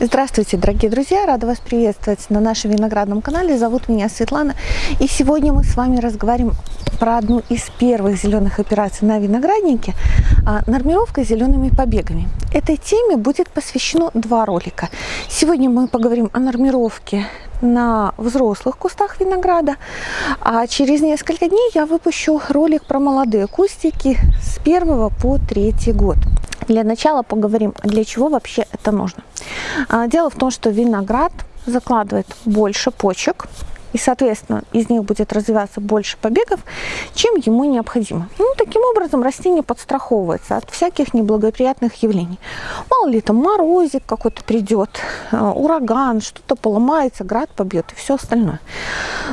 Здравствуйте, дорогие друзья! Рада вас приветствовать на нашем виноградном канале. Зовут меня Светлана. И сегодня мы с вами разговариваем про одну из первых зеленых операций на винограднике а, – нормировка зелеными побегами. Этой теме будет посвящено два ролика. Сегодня мы поговорим о нормировке на взрослых кустах винограда, а через несколько дней я выпущу ролик про молодые кустики с первого по третий год. Для начала поговорим, для чего вообще это нужно. А, дело в том, что виноград закладывает больше почек, и, соответственно, из них будет развиваться больше побегов, чем ему необходимо. Ну, таким образом, растение подстраховывается от всяких неблагоприятных явлений. Мало ли там морозик какой-то придет, а, ураган, что-то поломается, град побьет и все остальное.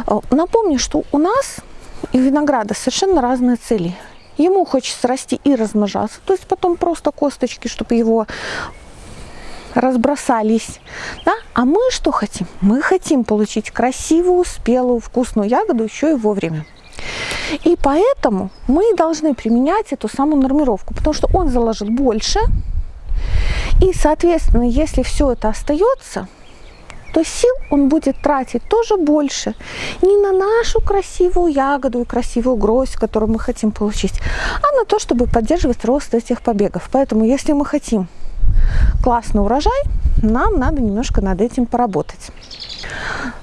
А, напомню, что у нас и винограда совершенно разные цели. Ему хочется расти и размножаться, то есть потом просто косточки, чтобы его разбросались. Да? А мы что хотим? Мы хотим получить красивую, спелую, вкусную ягоду еще и вовремя. И поэтому мы должны применять эту самую нормировку, потому что он заложит больше. И, соответственно, если все это остается, то сил он будет тратить тоже больше не на нашу красивую ягоду и красивую гроздь, которую мы хотим получить, а на то, чтобы поддерживать рост этих побегов. Поэтому, если мы хотим классный урожай, нам надо немножко над этим поработать.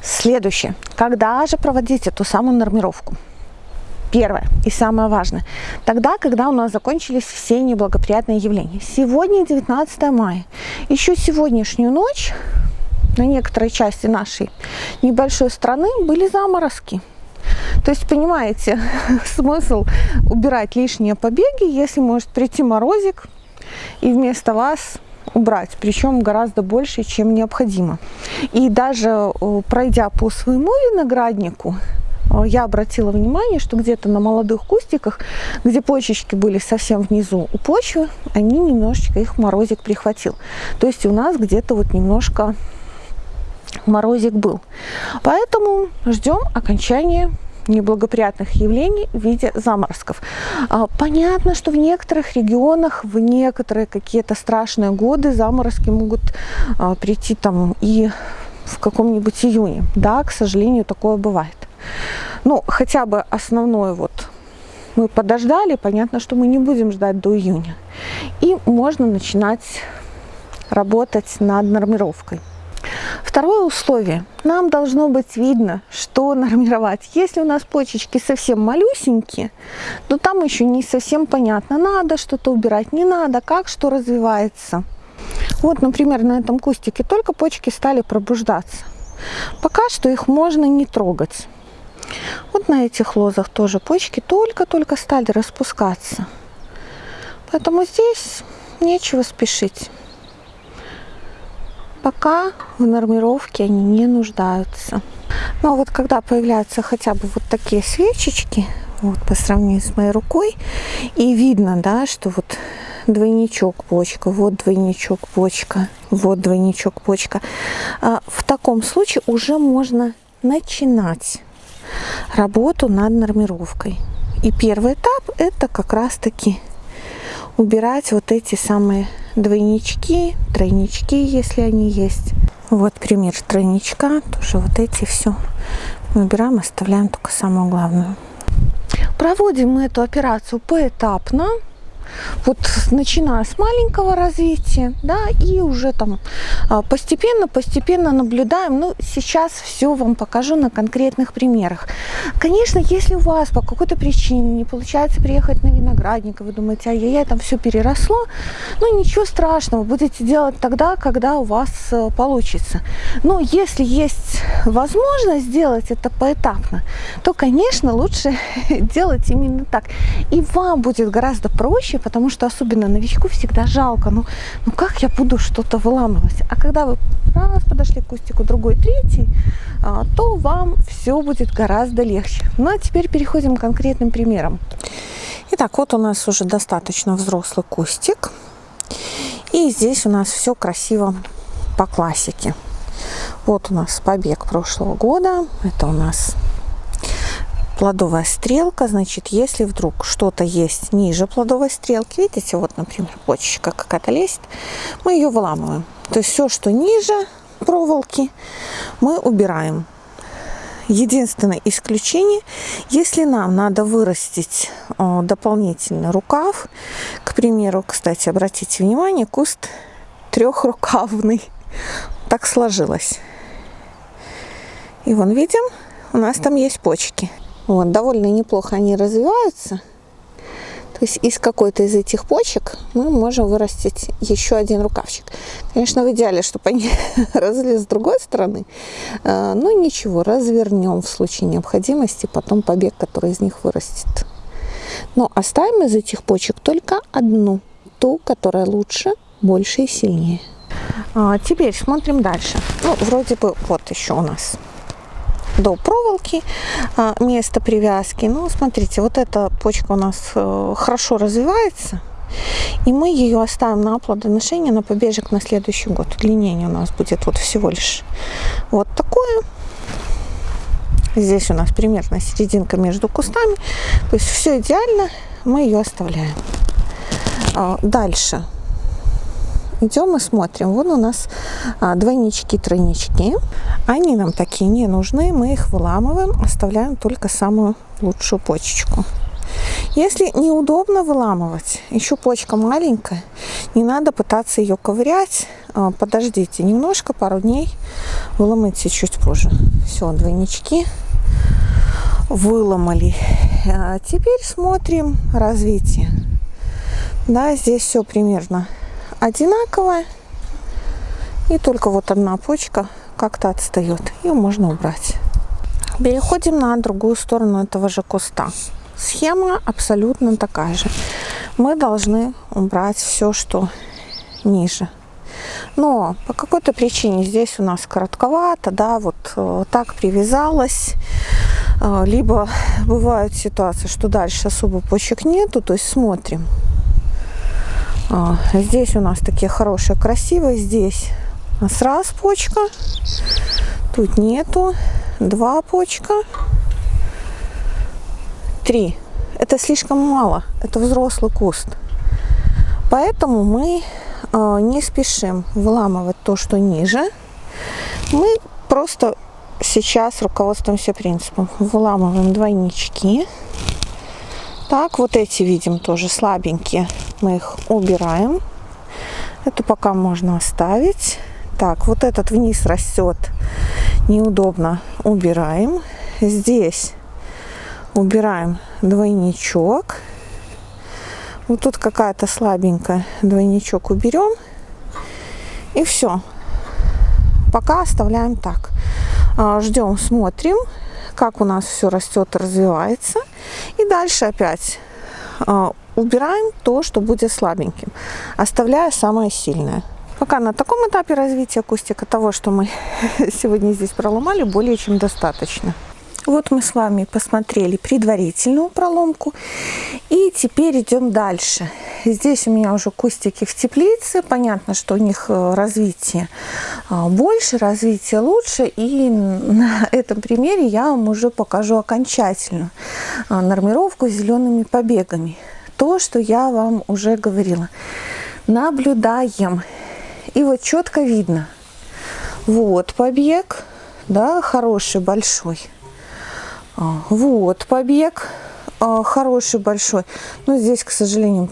Следующее. Когда же проводить эту самую нормировку? Первое и самое важное. Тогда, когда у нас закончились все неблагоприятные явления. Сегодня 19 мая. Еще сегодняшнюю ночь на некоторой части нашей небольшой страны были заморозки. То есть, понимаете, смысл убирать лишние побеги, если может прийти морозик и вместо вас убрать, причем гораздо больше, чем необходимо. И даже э, пройдя по своему винограднику, э, я обратила внимание, что где-то на молодых кустиках, где почечки были совсем внизу у почвы, они немножечко их морозик прихватил. То есть у нас где-то вот немножко морозик был. Поэтому ждем окончания неблагоприятных явлений в виде заморозков. А, понятно, что в некоторых регионах, в некоторые какие-то страшные годы заморозки могут а, прийти там и в каком-нибудь июне. Да, к сожалению, такое бывает. Ну, хотя бы основное вот мы подождали, понятно, что мы не будем ждать до июня. И можно начинать работать над нормировкой. Второе условие. Нам должно быть видно, что нормировать. Если у нас почечки совсем малюсенькие, то там еще не совсем понятно, надо что-то убирать, не надо, как что развивается. Вот, например, на этом кустике только почки стали пробуждаться. Пока что их можно не трогать. Вот на этих лозах тоже почки только-только стали распускаться. Поэтому здесь нечего спешить. Пока в нормировке они не нуждаются. Но вот когда появляются хотя бы вот такие свечечки, вот по сравнению с моей рукой, и видно, да, что вот двойничок почка, вот двойничок почка, вот двойничок почка. А в таком случае уже можно начинать работу над нормировкой. И первый этап это как раз таки убирать вот эти самые двойнички, тройнички, если они есть. Вот пример тройничка, тоже вот эти все выбираем, оставляем только самую главную. Проводим мы эту операцию поэтапно вот начиная с маленького развития, да, и уже там постепенно-постепенно а, наблюдаем. Ну, сейчас все вам покажу на конкретных примерах. Конечно, если у вас по какой-то причине не получается приехать на виноградник, вы думаете, а я там все переросло, ну, ничего страшного, будете делать тогда, когда у вас э, получится. Но если есть возможность сделать это поэтапно, то, конечно, лучше делать именно так. И вам будет гораздо проще, потому что особенно новичку всегда жалко, ну, ну как я буду что-то выламывать? А когда вы раз подошли к кустику, другой, третий, а, то вам все будет гораздо легче. Ну а теперь переходим к конкретным примерам. Итак, вот у нас уже достаточно взрослый кустик. И здесь у нас все красиво по классике. Вот у нас побег прошлого года. Это у нас плодовая стрелка, значит, если вдруг что-то есть ниже плодовой стрелки, видите, вот, например, почечка какая-то лезет, мы ее выламываем. То есть все, что ниже проволоки, мы убираем. Единственное исключение, если нам надо вырастить о, дополнительный рукав, к примеру, кстати, обратите внимание, куст трехрукавный, так сложилось. И вон видим, у нас там есть почки. Вот, довольно неплохо они развиваются. То есть из какой-то из этих почек мы можем вырастить еще один рукавчик. Конечно, в идеале, чтобы они росли с другой стороны. А, но ничего, развернем в случае необходимости потом побег, который из них вырастет. Но оставим из этих почек только одну, ту, которая лучше, больше и сильнее. А, теперь смотрим дальше. Ну, вроде бы вот еще у нас до проволоки а, место привязки. Ну, смотрите, вот эта почка у нас э, хорошо развивается. И мы ее оставим на плодоношение, на побежек на следующий год. Удлинение у нас будет вот всего лишь вот такое. Здесь у нас примерно серединка между кустами. То есть все идеально, мы ее оставляем. А, дальше идем и смотрим. Вон у нас а, двойнички, тройнички. Они нам такие не нужны. Мы их выламываем, оставляем только самую лучшую почечку. Если неудобно выламывать, еще почка маленькая, не надо пытаться ее ковырять. А, подождите немножко, пару дней, выломайте чуть позже. Все, двойнички выломали. А теперь смотрим развитие. Да, здесь все примерно одинаковая. И только вот одна почка как-то отстает. Ее можно убрать. Переходим на другую сторону этого же куста. Схема абсолютно такая же. Мы должны убрать все, что ниже. Но по какой-то причине здесь у нас коротковато, да, вот э, так привязалась. Э, либо бывают ситуации, что дальше особо почек нету, то есть смотрим. А, здесь у нас такие хорошие, красивые. Здесь у нас раз почка. Тут нету. Два почка. Три. Это слишком мало. Это взрослый куст. Поэтому мы э, не спешим выламывать то, что ниже. Мы просто сейчас руководствуемся принципом. Выламываем двойнички. Так, вот эти видим тоже слабенькие мы их убираем. Это пока можно оставить. Так, вот этот вниз растет, неудобно, убираем. Здесь убираем двойничок. Вот тут какая-то слабенькая, двойничок уберем. И все. Пока оставляем так. А, Ждем, смотрим, как у нас все растет, развивается. И дальше опять а, убираем то, что будет слабеньким, оставляя самое сильное. Пока на таком этапе развития кустика того, что мы сегодня здесь проломали, более чем достаточно. Вот мы с вами посмотрели предварительную проломку. И теперь идем дальше. Здесь у меня уже кустики в теплице. Понятно, что у них э, развитие а, больше, развитие лучше. И на этом примере я вам уже покажу окончательную а, нормировку зелеными побегами то, что я вам уже говорила. Наблюдаем. И вот четко видно. Вот побег, да, хороший, большой. А, вот побег, а, хороший, большой. Но здесь, к сожалению,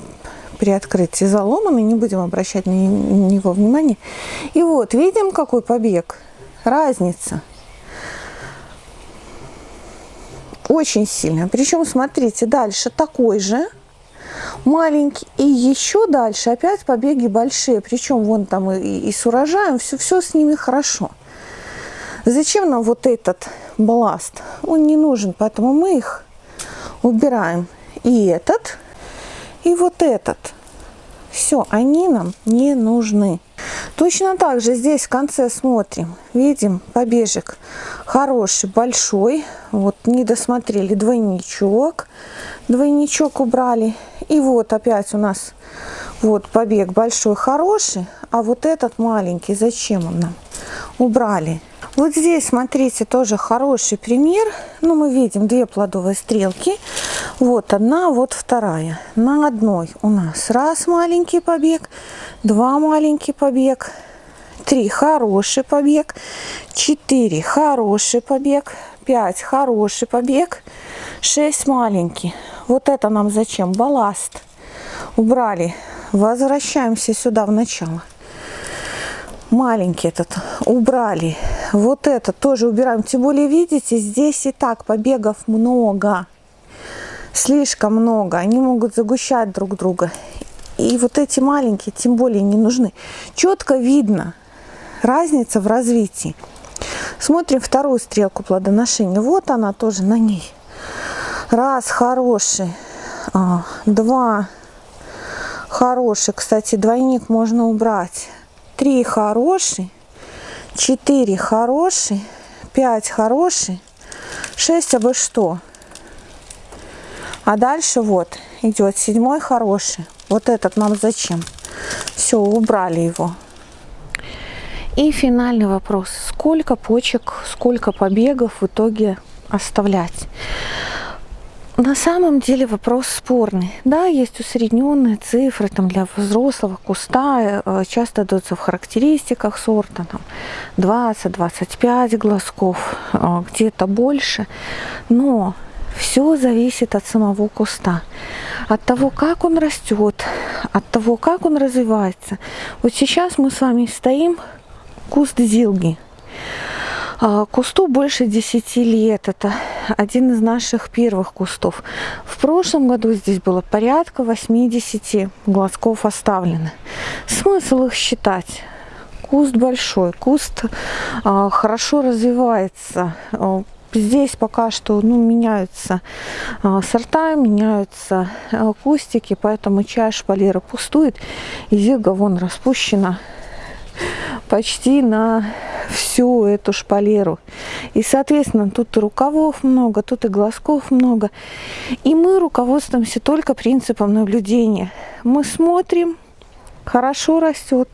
при открытии заломанный, не будем обращать на него внимание. И вот, видим, какой побег. Разница. Очень сильно. Причем, смотрите, дальше такой же маленький. И еще дальше опять побеги большие. Причем вон там и, и с урожаем, все, все с ними хорошо. Зачем нам вот этот балласт? Он не нужен, поэтому мы их убираем. И этот, и вот этот. Все, они нам не нужны. Точно так же здесь в конце смотрим, видим побежек хороший, большой. Вот не досмотрели двойничок, двойничок убрали. И вот опять у нас вот побег большой, хороший, а вот этот маленький, зачем он нам? Убрали. Вот здесь, смотрите, тоже хороший пример. Ну, мы видим две плодовые стрелки. Вот одна, вот вторая. На одной у нас раз маленький побег, два маленький побег, три хороший побег, четыре хороший побег, пять хороший побег, шесть маленький. Вот это нам зачем? Балласт. Убрали. Возвращаемся сюда в начало маленький этот убрали. Вот это тоже убираем. Тем более, видите, здесь и так побегов много. Слишком много. Они могут загущать друг друга. И вот эти маленькие тем более не нужны. Четко видно разница в развитии. Смотрим вторую стрелку плодоношения. Вот она тоже на ней. Раз, хороший. А, два, хороший. Кстати, двойник можно убрать. 3 хороший, 4 хороший, 5 хороший, 6 абы что. А дальше вот идет седьмой хороший. Вот этот нам зачем? Все, убрали его. И финальный вопрос. Сколько почек, сколько побегов в итоге оставлять? На самом деле вопрос спорный. Да, есть усредненные цифры там, для взрослого куста, э, часто даются в характеристиках сорта, там 20-25 глазков, э, где-то больше. Но все зависит от самого куста, от того, как он растет, от того, как он развивается. Вот сейчас мы с вами стоим, куст зилги. А, кусту больше 10 лет. Это один из наших первых кустов. В прошлом году здесь было порядка 80 глазков оставлено. Смысл их считать? Куст большой, куст а, хорошо развивается. А, здесь пока что ну, меняются а, сорта, меняются а, кустики, поэтому чаша шпалера пустует, и зига вон распущена почти на всю эту шпалеру. И, соответственно, тут и рукавов много, тут и глазков много. И мы руководствуемся только принципом наблюдения. Мы смотрим, хорошо растет,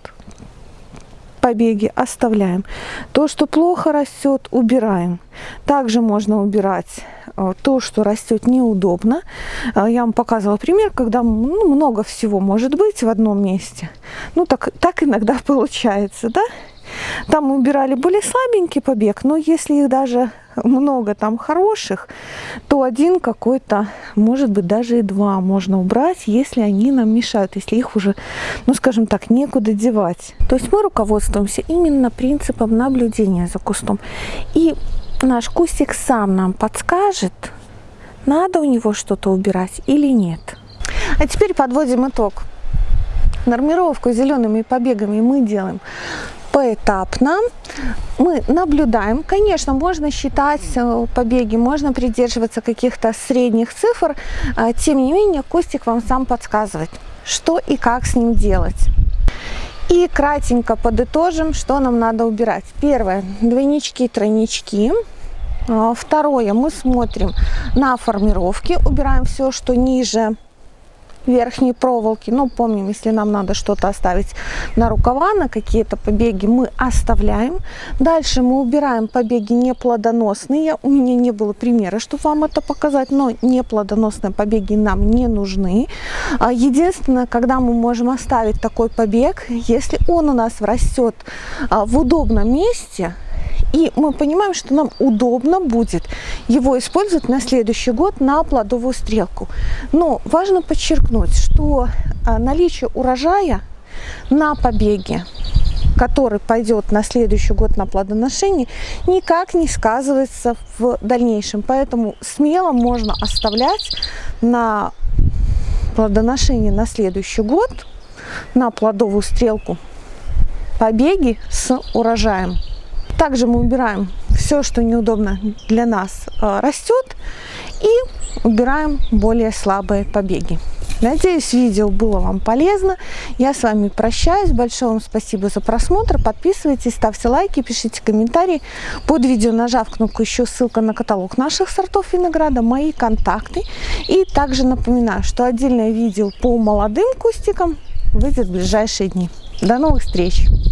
побеги оставляем. То, что плохо растет, убираем. Также можно убирать э, то, что растет неудобно. Э, я вам показывала пример, когда ну, много всего может быть в одном месте. Ну, так, так иногда получается, да? Там мы убирали более слабенький побег, но если их даже много там хороших, то один какой-то, может быть, даже и два можно убрать, если они нам мешают, если их уже, ну, скажем так, некуда девать. То есть мы руководствуемся именно принципом наблюдения за кустом. И наш кустик сам нам подскажет, надо у него что-то убирать или нет. А теперь подводим итог. Нормировку зелеными побегами мы делаем поэтапно. Мы наблюдаем. Конечно, можно считать э, побеги, можно придерживаться каких-то средних цифр. А, тем не менее, Костик вам сам подсказывает, что и как с ним делать. И кратенько подытожим, что нам надо убирать. Первое, двойнички, тройнички. А, второе, мы смотрим на формировки, убираем все, что ниже верхней проволоки. Ну, помним, если нам надо что-то оставить на рукава, на какие-то побеги, мы оставляем. Дальше мы убираем побеги неплодоносные. У меня не было примера, чтобы вам это показать, но неплодоносные побеги нам не нужны. А, единственное, когда мы можем оставить такой побег, если он у нас растет а, в удобном месте, и мы понимаем, что нам удобно будет его использовать на следующий год на плодовую стрелку. Но важно подчеркнуть, что а, наличие урожая на побеге который пойдет на следующий год на плодоношение, никак не сказывается в дальнейшем. Поэтому смело можно оставлять на плодоношение на следующий год, на плодовую стрелку побеги с урожаем. Также мы убираем все, что неудобно для нас э, растет, и убираем более слабые побеги. Надеюсь, видео было вам полезно. Я с вами прощаюсь. Большое вам спасибо за просмотр. Подписывайтесь, ставьте лайки, пишите комментарии. Под видео нажав кнопку еще ссылка на каталог наших сортов винограда, мои контакты. И также напоминаю, что отдельное видео по молодым кустикам выйдет в ближайшие дни. До новых встреч!